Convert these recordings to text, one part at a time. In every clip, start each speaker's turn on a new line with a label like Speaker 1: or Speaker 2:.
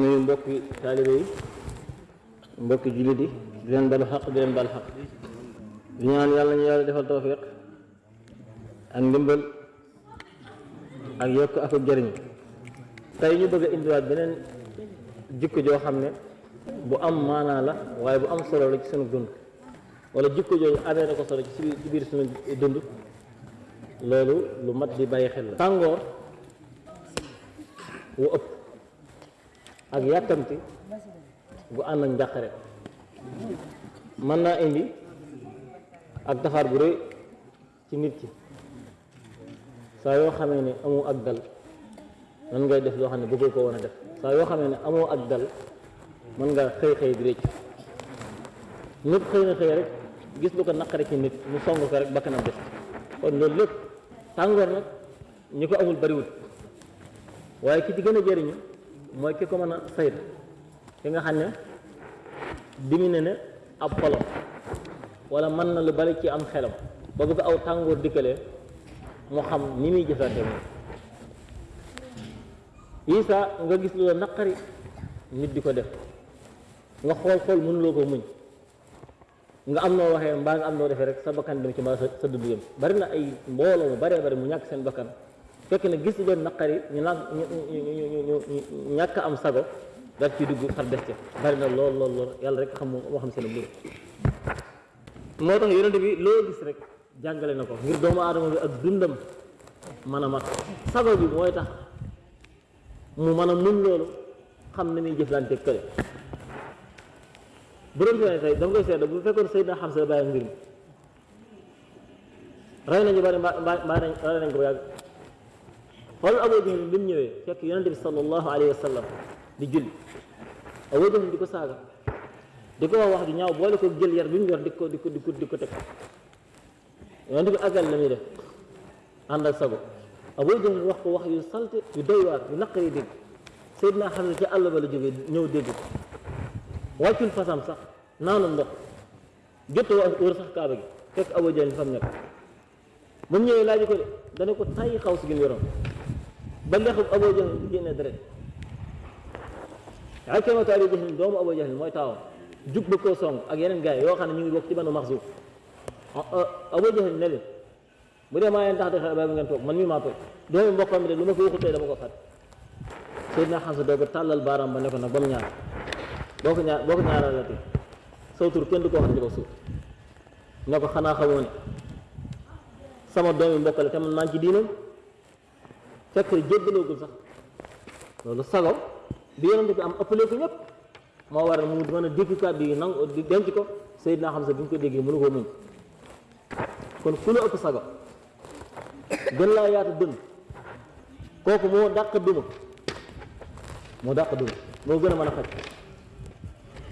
Speaker 1: nuyu mbokki taalibe yi yi di leen balu xaq di leen bal xaq. Di ñaan yàlla ñu yàlla defal tawfiq ak ndimbal ak yokk ak jëriñ tey ñu bëgg a indiwaat beneen jikko joo xam bu am maanaa la waaye bu am solo la ci sunu dund. Wala jikko jooju amee na ko solo ci biir sunu dund. Loolu lu mat di bàyyi xel la. Tàngoor wu ëpp ak yàkkamti bu ànd ak njàqare. Mën naa indi ak taxaar bu rëy ci nit ki. Saa yoo xamee ne amoo ak dal mën ngay def loo xam bëggoo ko woon a def. Saa yoo xamee ne ak dal mën nga xëy xëy di rëcc nit xëy na xëy rek gis lu ko naqare ci nit mu song ko rek bakkanam des. Kon loolu lépp tàngoor nag ñi ko amul bariwut waaye ki ci gën a jëriñu mooy ki ko mën ki nga xam ne dimine ne ab wala mën na lu bari ci am xelam. Ba bu ko aw tàngoor dikkalee mu xam ni muy jëfante moom isa nga gis lu la naqari nit di ko def. Nga xool xool mënuloo ko muñ. Nga am noo waxee mbaa nga am noo defee rek sa bakkan dem ci mbaa sa dund yëm bari na ay mbooloo mu baree bari mu ñàkk seen bakkan fekk na gis leen naqari ñu naan ñu ñu ñu ñàkk am sago daal ci dugg xar des ca. Bari na lool lool lool. Yàlla rek xam moo xam seen mbir. Moo tax yonente bi loo gis rek jàngale na ko ngir doomu aadama bi ak dundam mën mat. Sago bi mooy tax mu mën a muñ xam na muy jëflante kële. Bu doon fee tey dama koy bu fekkoon Seydina Xamsa bàyyi mbir mi rey nañu bari mbaa nañ ko قال أبو ذي بن يوي كيف ينادي صلى الله عليه وسلم. بجل. أبو ذي ديكو ساغا ديكو واحد نياو بولي كو جل يار بن يوي ديكو ديكو ديكو ديكو تك. ينادي أجل لمي ده عند سبب. أبو ذي وقت واحد يسالت يدور ينقري ديك سيدنا حمزة الله بلا جبي نيو ديك واكل فسام صح نانو ندق. جتو ورسخ كابي كيف أبو ذي فهمني من يلاجي كل دنيكو تاي خاوس جل يرام بل أبو جهل جينا درين عكما تابي جهل دوم أبو جهل موي تاو جوب بكو سون اك ينن غاي يو خاني نيو بوك تي بانو مخزوف أبو جهل نل بودي ما ين تاخ دخل باب نغن توك من مي ما توك دوم مبوكام دي لوما كو وخو تاي دما فات سيدنا حسن دوغ تالال بارام با نكو نك بام ñaan boko ñaan boko ñaaralati saw tur kenn du ko wax ci ko suuf nga ko sama doomi te man maa ci diinam ko ñëpp moo waral mu mën a dégg kàddu yi nangu di denc ko Seydina Xamsa bi ñu ko déggee mënu koo muñ kon ku la ëpp sago gën laa yaatu dënn kooku moo dàq duma moo dàq duma moo gën a mën a faj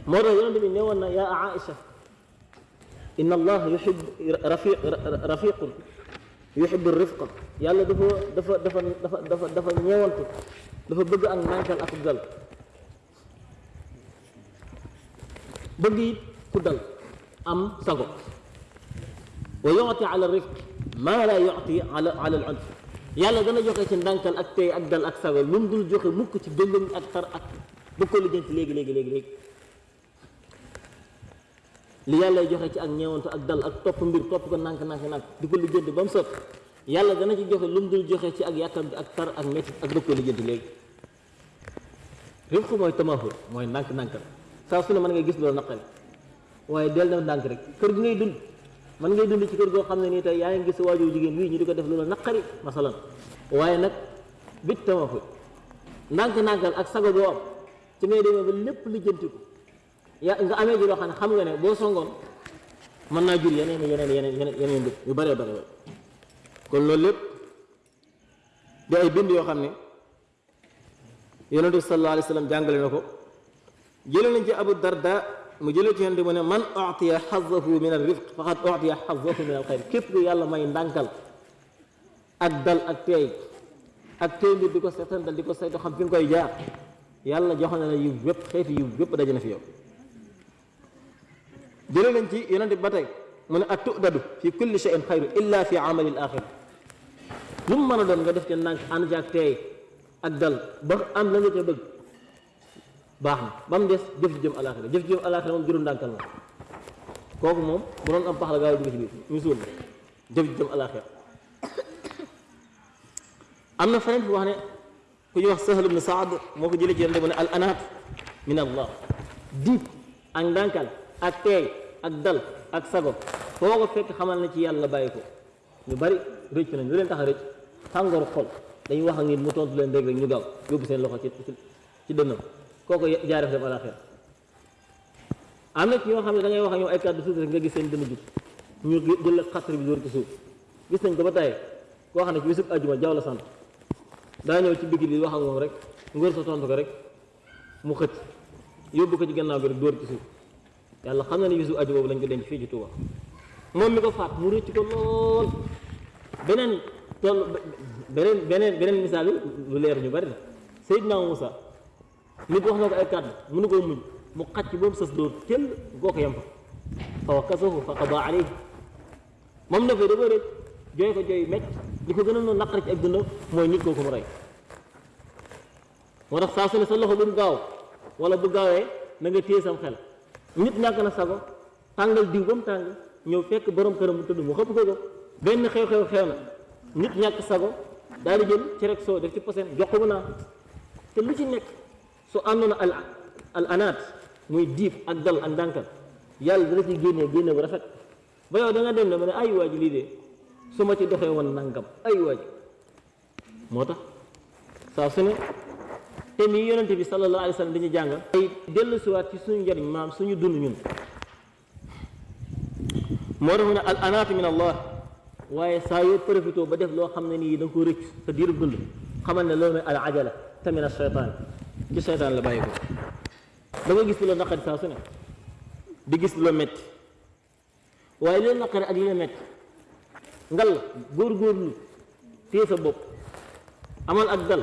Speaker 1: moo tax yonente bi ne woon na yaa Aïcha inna allah yuhib rafiq rafiqun يحب الرفقة. يالا دفا دفا دفا دفا دفا دفا نيوانتو دفا بغا أن مانكال اكو دال بغي كودال أم ساغو ويعطي على الرفق. ما لا يعطي على على العنف. يالا دانا جوخي سي نانكال اك تي اك دال اك ساغو لوم دول جوخي موك سي دوغن اك تار اك بوكو لي جنت ليغي ليغي ليغي ليغي li yàlla joxe ci ak ñeewantu ak dal ak topp mbir topp ko nànk nànk nànk di ko lijjanti ba mu sot. Yàlla dana ci joxe lu dul joxe ci ak yàkkam ak tar ak métti ak dëkk ko lijjanti léegi. Rifq mooy tamahul mooy nànk nànkal saa su ne mën ngay gis loolu naqari. Waaye del na ndànk rek. Kër gi ngay dund. Mën ngay dund ci kër goo xam ne nii tey ngi gis waajur jigéen wii ñu di ko def loolu naqari masalan. Waaye nag bit tamahul ndànk nànkal ak sago boo am. Ci ngay demee ba lépp lijjanti ko ya nga amee ji loo xam ne xam nga ne boo songoon mën naa jur yeneen yeneen yeneen yeneen dëkk yu bëree bëri kon loolu lépp di ay bind yoo xam ne yonent bi sallallahu alayhi wa sallam jàngale na ko jëlee nañ ci abu darda mu jëlee ci yonent mu ne man utiya xazahu min al rifq faqad utiya xazahu min al xayr képp ku yàlla may ndànkal ak dal ak teey ak teey mbir di ko seetantal di ko saytu xam fi nga koy jaar yàlla jox na la yiw bépp xeeti yiw bépp daje na fi yow jëlee nañ ci yonent bi ba tey mu ne at fi kulli shay'in xayru illa fi amali al axir lu mu mën a nga def ci ndànk ànd ci ak ak dal ba am la nga ca bëgg baax na ba mu des jëf jëm alaxira jëf jëm alaxira moom juróom ndànkal la kooku moom bu doon am pax la gaaw ci biir ñu suul jëm alaxira am na feneen fu wax ne ku ñuy wax Sahl ibn Saad moo ko ci yonent bu ne al anaat min allah diib ak ndànkal ak teey ak dal ak sago. Foo ko fekk xamal na ci yàlla bàyyi ko. Ñu bari rëcc nañ lu leen tax a rëcc? Xol. Dañuy wax ak nit mu tontu leen rek rek ñu gaaw yóbbu seen loxo ci ci dënnam. Kooku jaare fa dem alaxira am na ci ñoo xam ne da ngay wax ak ñoom ay kàddu suuf rek nga gis seen dënn jub. Ñu jël xasri bi dóor ci suuf. Gis nañ ko ba tey koo xam ne ci bisub àjjuma jaww la sant. Daa ñëw ci bikki bi wax ak moom rek ngóor sa tontu ko rek mu xëcc. Yóbbu ko ci gannaaw bi rek ci suuf يلا خلنا نيجي أجوا ولا نقول إن في جتوا ما مي قفات مريت كلون بنن بنن بنن بنن مثال ولير نبر سيدنا موسى مي قفنا كأكاد منو قوم من مقت يوم سدور كل قوك يمفا فوكسه فقضى عليه ما منو في دبر جاي فجاي مت لكو جنون نقرك أجنو مو ينيك قوكم راي ورخ ساسن سلخو بمقاو ولا بقاوه نغتيه سمخلا nit ñàkk na sago tàngal diw ba mu tàng ñëw fekk borom këram mu tëdd mu xëpp ko ko benn xew-xew xew na nit ñàkk sago daal di jël ci rek soo def ci posen jox ko mu te lu ci nekk su àndoon al al anaat muy diib ak dal ak ndànkal yàlla dana ci génnee génne bu rafet. Ba yow da nga dem ne ma ne ay waa ji lii de su ma ci doxee woon nangam ay waa ji moo tax saa ñun moo tax mu ne al anaatu min allah waaye saa yoo profité ba def loo xam ne nii da nga ko rëcc sa diirub dund xamal ne loolu mooy al ajala te min asheytaan ci seytaan la bàyyi ko da nga gis lu la naqari saa su ne di gis lu la metti waaye li la naqari ak li la metti ngal góor-góorlu téye sa bopp amal ak dal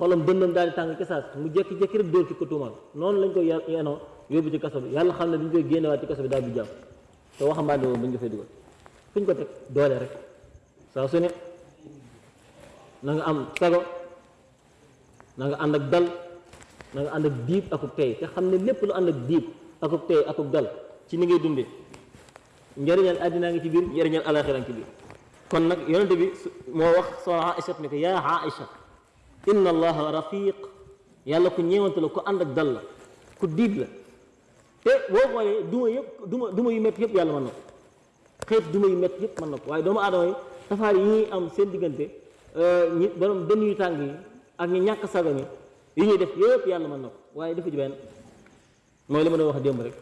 Speaker 1: xolam dëndam daal di tàng ci saas mu jékki-jékki rek dóor ki ko tuumaal noonu lañ koy yenoo yóbbu ci kaso bi yàlla xam ne dañ koy génnewaat ci kaso bi daal di jàpp te waxambaane boobu bañ ko fay dugal fuñ ko teg doole rek. Saa su ne na nga am sago. Na nga ànd ak dal. Na nga ànd ak diib akub tey te xam ne lépp lu ànd ak diib akub tey akub dal. Ci ni ngay dundee njëriñal àddinaa ngi ci biir njëriñal alaxira ngi ci biir kon nag yonente bi moo wax soxna Aïcha ne ko yaa Aïcha inna allaha rafiq. Yàlla ku ñeewante la ku ànd ak dal la ku diib la. Te boo xoolee duma yëpp duma duma yu métti yëpp yàlla mën na ko. Duma yu métti yëpp mën na ko. Waaye doomu yi tafaar yi am seen diggante ñi borom dënn yu tàng yi ak ñi ñàkk sago ñi yi ñuy def yëpp yàlla mën na ko. Waaye defu ci benn. Mooy li ma wax démb rek.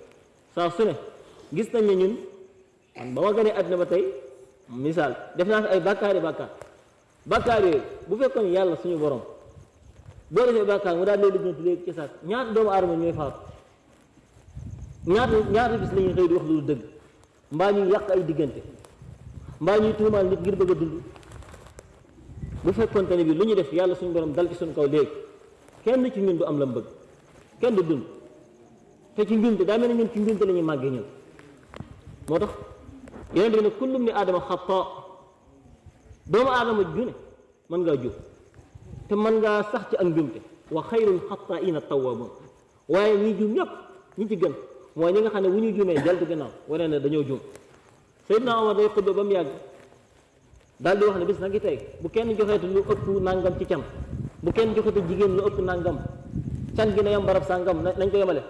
Speaker 1: Saa su gis nañ ne ñun man ba ma àddina ba def fi ay bàkkaari bàkkaar bàkkaar yooyu bu fekkoon yàlla suñu borom. Boo defee bàkkaar mu daal lay lijjanti léegi ci saat ñaata doomu aadama ñooy faatu? Ñaata ñaata bis la ñuy xëy di wax lu dëgg? Mbaa ñuy yàq ay diggante? Mbaa ñuy tuumaal nit ngir bëgg dund? Bu bi def suñu borom dal ci suñu kaw léegi kenn ci ñun du am la mu bëgg. Kenn du dund. Te ci njumte daa mel ne ñun ci njumte la ñuy màggee ni doomu aadama ju ne mën ngaa jub te mën ngaa sax ci ak njumte wa xayrul xataaina tawwabun waaye ñi jum ñëpp ñi ci gën mooy ñi nga xam ne wu ñu jumee jaltu gannaaw ne dañoo jum Seydina Omar day xutba ba mu yàgg daal di wax ne bis na ngi tey bu kenn joxeete lu ëpp nangam ci can bu kenn joxeete jigéen lu ëpp nangam can gi na yam barab sàngam nañ ko yemale.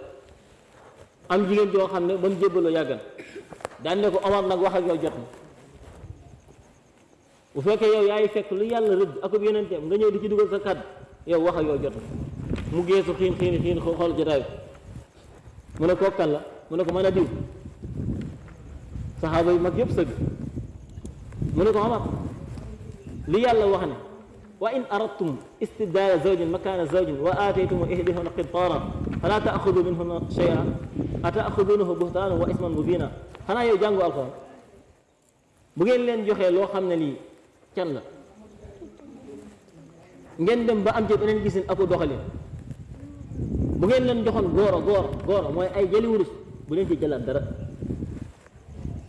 Speaker 1: Am jigéen joo xam ne ba mu jébbaloo ne ko Omar nag wax ak yow jot bu fekkee yow yaay fekk lu yàlla rëdd akub yonenteem nga ñëw di ci dugal sa kàddu yow wax ak yow jot mu geesu xiin xiin xiin xool jotaay mu ne kooku kan la mu ne ko mën a diw saxaaba yu mag yëpp sëgg mu ne ko Omar li yàlla wax ne wa in aradtum istibdaala zawjin makaana zawjin wa aataytum ihdahunna qintaaran falaa taaxudu minhunna shay'an ata axudunahu buhtaanan wa isman mubina xanaa yow jàngu alxuraan bu ngeen leen joxee loo xam ne lii can la ngeen dem ba am ci beneen gisin aku doxalin. Bu ngeen leen joxoon góoro góoro góoro mooy ay jëli wurus bu leen ci jëlaat dara.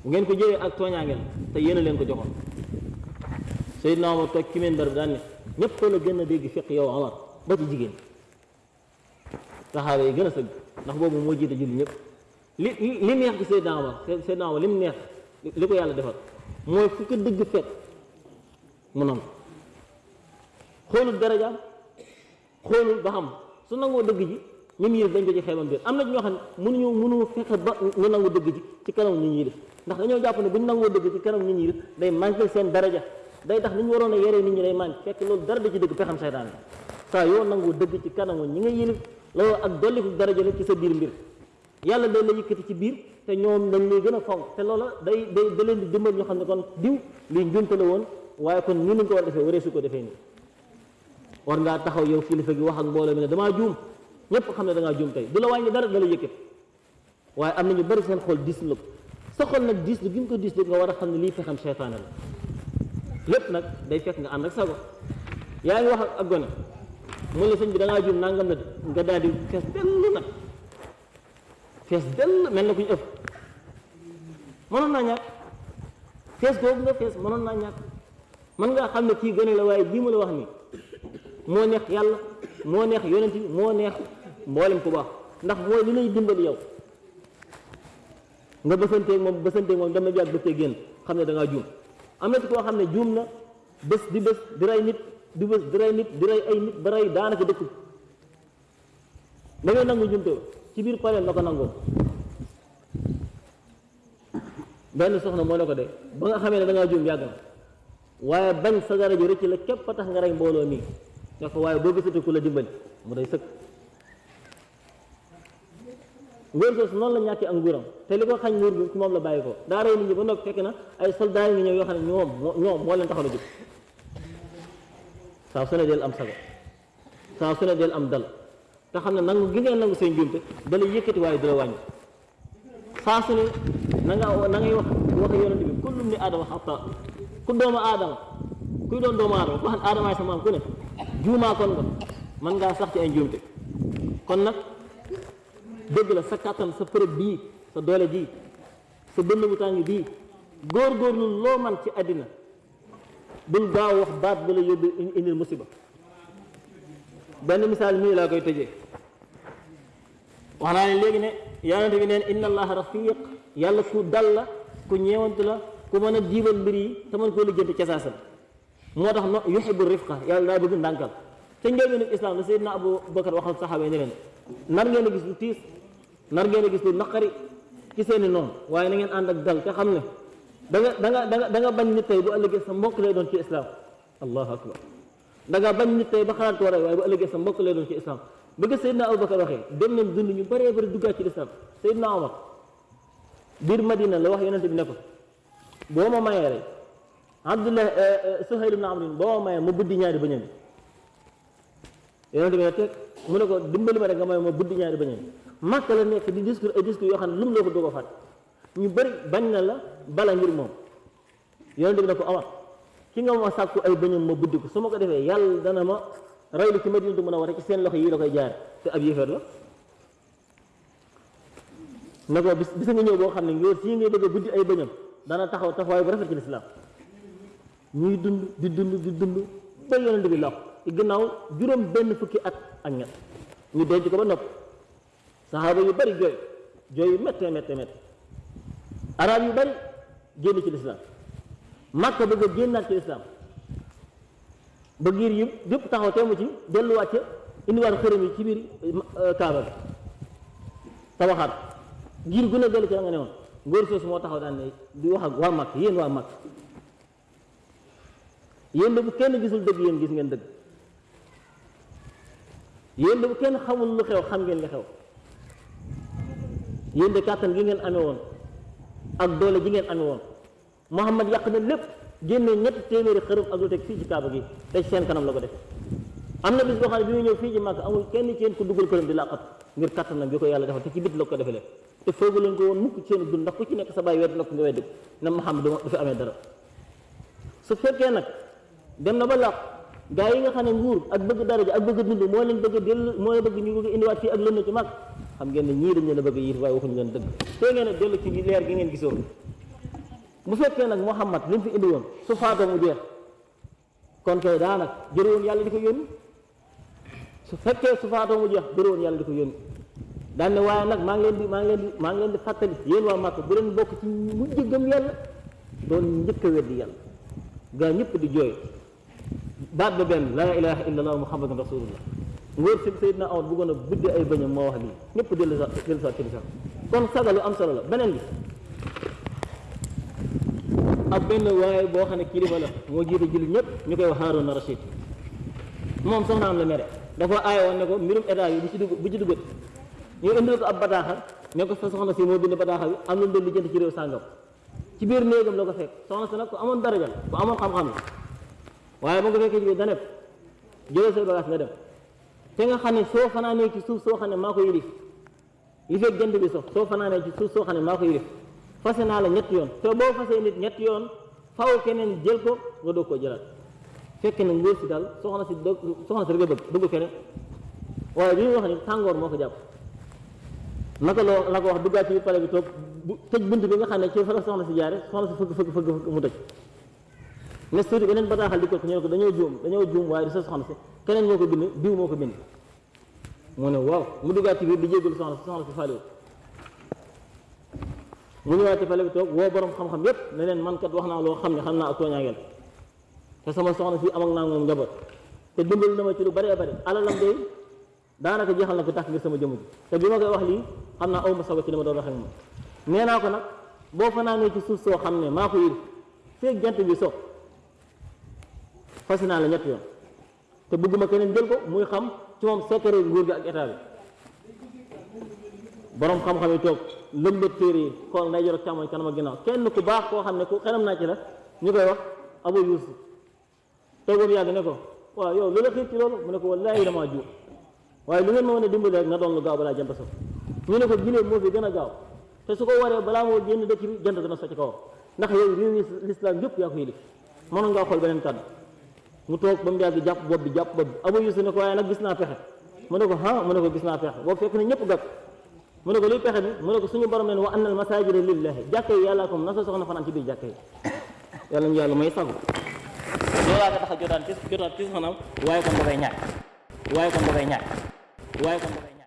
Speaker 1: Bu ngeen ko jëlee ak tooñaangeel te yéen a leen ko joxoon. Seydina Omar toog ci minbar bi daan ne ñëpp la gën a dégg fiq yow Omar ba ci jigéen. Saxaaba yi gën ndax boobu moo jiite julli ñëpp li li neex ci Seydina Omar Seydina Omar li mu neex li ko yàlla defal mooy fu ko dëgg fekk mu nangu. Xoolul darajaam xoolul ba xam. Su nangoo dëgg ji mu yilif dañ ko ci xeebam biir am na ñoo xam ne mënuñu mënu fexe ba ñu nangu dëgg ji ci kanam ñi ñuy yilif ndax dañoo jàpp ne bu ñu nangoo dëgg ci kanam ñuy yilif day manqué seen daraja. Day tax ni ñu waroon a yeree nit ñi day manqué. Fekk loolu dara da ci dëgg pexam seytaan la. Saa yoo nangoo dëgg ci kanamu ñi nga yilif loolu ak dolliku daraja la ci sa biir mbir. Yàlla day la yëkkati ci biir te ñoom dañ lay gën a fonk. Te loola day day da leen di dimbal ñoo xam ne kon diw lii njunte la woon waaye kon nii nañ ko war a defee waree su ko defee nii war ngaa taxaw yow kilifa gi wax ak mbooloo mi ne damaa juum ñëpp xam ne da ngaa juum tey du la wàññi dara da la yëkkati waaye am na ñu bari seen xol diis la ko sa xol nag diis lu gi nga ko diis lu nga war a xam ne lii fexam seytaane la lépp nag day fekk nga ànd ak sago yaa ngi wax ak gone mu la sëñ bi da ngaa juum nangam na nga daal di fees dell nag fees dell mel na ku ñu ëpp mënoon naa ñàkk fees googu nga fees mënoon naa ñàkk mën ngaa xam ne kii gone la waaye lii ma la wax nii moo neex yàlla moo neex yonent bi moo neex mboolem ku baax. Ndax mooy li lay dimbali yow. Nga bësanteeg moom bësanteeg moom dem na bi ak bëccëg génn xam ne da ngaa juum. Am na ci koo xam ne juum na bés di bés di rey nit di bés di rey nit di rey ay nit ba rey daanaka dëkk da ngay nangu jumte ci biir pareel la ko nangoo benn soxna moo la ko de ba nga ne da ngaa juum yàgg na waaye bañ sa dara ji rëcc la képp a tax nga rey mbooloo mi. nga ko waaye boo gisatu ku la dimbali mu day sëkk. Nguur soosu noonu la ñàkkee ak nguuram. Te li ko xañ nguur gi ci moom la bàyyi ko. Daa rey nit ñi ba noppi fekk na ay soldats yi ngi ñëw yoo xam ne ñoom moo leen taxaw a jóg. Saa su ne del am sago. Saa su ne del am dal. Te xam ne nangu gi ngeen nangu seen njuumte da yëkkati waaye du la wàññi. Saa su ne na nga na ngay wax wax yonent bi kullum ni ku doomu aadama kuy doon doomu aadama ku xam aadamaay sa maam ku ne juumaa kon nga mën ngaa sax ci ay njuumte. Kon nag dëgg la sa kàttan sa përëb bii sa doole ji sa bënn bu tàng bii góor-góorlu loo man ci àddina bul gaaw wax baat ba la yóbbu indil musiba. Benn misaal mii laa koy tëjee. Wax naa ne léegi ne yonente bi neen inna allaha rafiq yàlla ku dal la ku ñeewantu la ku mën a jiibal mbir yi te mën koo lijjanti ca saasal moo tax no yuhibu rifqa yàlla daa bëgg ndànkal te njëlbéenu islam la Seydina Abu Bakar waxal saxaaba yi ne leen nar ngeen gis lu tiis nar ngeen gis lu naqari ci seeni noonu waaye na ngeen ànd ak dal te xam ne da nga da nga da nga da bañ nit tey bu ëllëgee sa mbokk lay doon ci islam allahu akbar. Da nga bañ nit tey ba xalaat ko bu sa mbokk lay doon ci islam bëgg Seydina Abu Bakar waxee dem nañ dund ñu bëree bëri duggaat ci islam Seydina Omar biir Madina la wax yonente bi ne ko boo ma mayee rek Abdullah Suhayl ibn Amr boo ma mayee ma buddi ñaari bëñam yonente bi ne teg mu ne ko dimbali ma rek nga may ma buddi ñaari bëñam màkk la nekk di discours ay discours yoo xam ne lu mu la ko ñu bëri bañ na la bala ngir moom. Yonente bi ne ko ma sàkku ay bëñam ma buddi su ma ko defee yàlla dana ma raylu ci Madinatu Munawwara ci seen loxo yi la koy jaar. Te ab yéefar la. Bis bisa nga ñëw boo xam ne ngóor sii ngay bëgg buddi ay bëñam. Dana taxaw taxawaay bu rafet ci lislaam. Ñuy dund di dund di dund ba yonent bi làqu ci gannaaw juróom benn fukki at ak ñett. Ñu denc ko ba nopp. Saxaaba yu bari jooy. Jooy yu méttee méttee arab yu bari génn ci lislaam. Màkka bëgg génnaat ci lislaam. Ba giir yi yëpp taxaw teemu ci delluwaat xërëm yi ci biir kaaba bi tabaxaat. Giir gu ne dellu ci nga ne soosu moo taxaw daan ne di wax ak waa màkk yéen waa màkk yéen de bu kenn gisul dëgg yéen gis ngeen dëgg yéen de bu kenn xamul lu xew xam ngeen li xew. Yéen de kàttan gi ngeen amee woon. Ak doole ji ngeen amee Muhammad yàq na lépp génne ñetti téeméeri xërëm ak lu teg ci kaaba gi te seen kanam la ko def. Am na bis boo xam ne bi muy ñëw ci Màkka amul kenn ci yéen ku dugal këram di làqat ngir kattanam bi ko yàlla defal te ci bit la ko te foogu leen ko woon mukk ci dund ndax ku ci nekk sa bàyyi wedd ko nga wedd na Muhammad du fi amee dara. Su fekkee nag dem na ba làq gaa yi nga xam ne nguur ak bëgg daraja ak bëgg dund moo leen bëgg a dellu moo bëgg ñu bëgg indiwaat fii ak ci xam ngeen bëgg tey ngeen leer gi ngeen gisoon. Muhammad li mu fi indi woon su faatoo mu jeex kon kay daanaka jëre woon yàlla di ko yónni. Su fekkee su mu jeex daan ne waaye nag maa ngi di maa ngi di maa ngi leen di fàttali yéen waa Màkka bu leen bokk ci mujj gëm yàlla doon njëkk a weddi yàlla. Gaa ñëpp di jooy. Baat ba benn laa ilaha illa allah muhammadun rasulullah ngóor si Seydina Omar bëggoon a buddi ay bëñam moo wax lii. Ñëpp dellu sa dellu sa kilifa. Kon sagalu am solo la. Beneen bi. Ab benn waaye boo xam ne kilifa la moo jiite jullit ñëpp ñu koy wax Haaruna Rashid. Moom soxnaam la mere. Dafa aaye woon ne ko mbirum état yi bu ci dugg bu ci duggat ñu indil ko ab bataaxal ne ko sa soxna si moo bind bataaxal bi am na doon lijjanti ci réew sàngam. Ci biir néegam la ko fekk. Soxna si nag ko amoon daraja ko amoon xam-xam la. Waaye ba nga fekkee ci biir daneb jëlal say bagage nga dem. Nga xam ne soo fanaanee ci suuf soo xam ne maa ko yilif li fekk jant bi sox soo fanaanee ci suuf soo xam ne maa ko yilif fase naa la ñetti yoon. Te boo fasee nit ñetti yoon faw keneen jël ko nga doog koo jëlaat. Fekk na ngóor si daal soxna si soxna si rek a bëgg bëgg keneen. Waaye bi ñu wax ni tàngoor moo ko jàpp. Naka la la ko wax duggaat ci pale bi toog bu tëj bunt bi nga xam ne ci fa la soxna si jaare soxna si fëgg fëgg fëgg mu tëj. Ne suuti beneen bataaxal di ko ñu ne ko dañoo juum dañoo juum waaye di sa soxna si keneen moo ko bind diw moo ko bind. Mu ne waaw mu duggaat ci biir di jégalu soxna si soxna si faaliwu mu ñëwaat ci pale bi toog woo borom xam-xam yépp ne leen man kat wax naa loo xam ne xam naa ak tooñaangeel. Te sama soxna si am ak naa moom njaboot. Te dimbali na ma ci lu bari bëri alalam de daanaka jeexal na ko tax ngir sama jëmm ji te bi ma koy wax lii xam naa aw ma sago ci li ma doon wax ak moom nee naa ko nag boo fanaanee ci suuf soo xam ne maa ko yëg jant bi so fas naa la ñett yoon te bëgguma keneen jël ko muy xam ci moom secret nguur gi ak état bi borom xam-xam yi toog lëmbët téere yi xool nday jor ak càmmoñ kanam ak ginnaaw kenn ku baax koo xam ne ku xelam naa ci la ñu koy wax Abu Yusuf. Toogoon yàgg ne ko. Waaw yow lu la xiir ci loolu mu ne ko wallaahi damaa juum waaye lu ngeen ma mën a dimbali na doon lu gaaw balaa jant so ñu ne ko giléem moo fi gën a gaaw te su ko waree balaa moo génn dëkk bi jant dana so ci kawam ndax yow réew yi lislaam yëpp yaa ko yilif mënoon ngaa xool beneen kàddu mu ba mu jàpp bopp bi jàpp bopp bi. Abu ne ko waaye nag gis naa pexe. mu ne ko ah mu ne ko gis naa pexe. Boobu fekk na ñëpp gàtt mu ne ko luy pexe bi? mu ne ko suñu wa annal masajida lillahi jàkka yi yàllaa ko na sa soxna fanaan ci biir jàkka yi. Yàlla ñu yàlla may sagu loolaa nga tax a jotaan ci jotaan ci soxnaam waaye kon dafay ñàkk. Welcome to Kenya. Welcome to Kenya.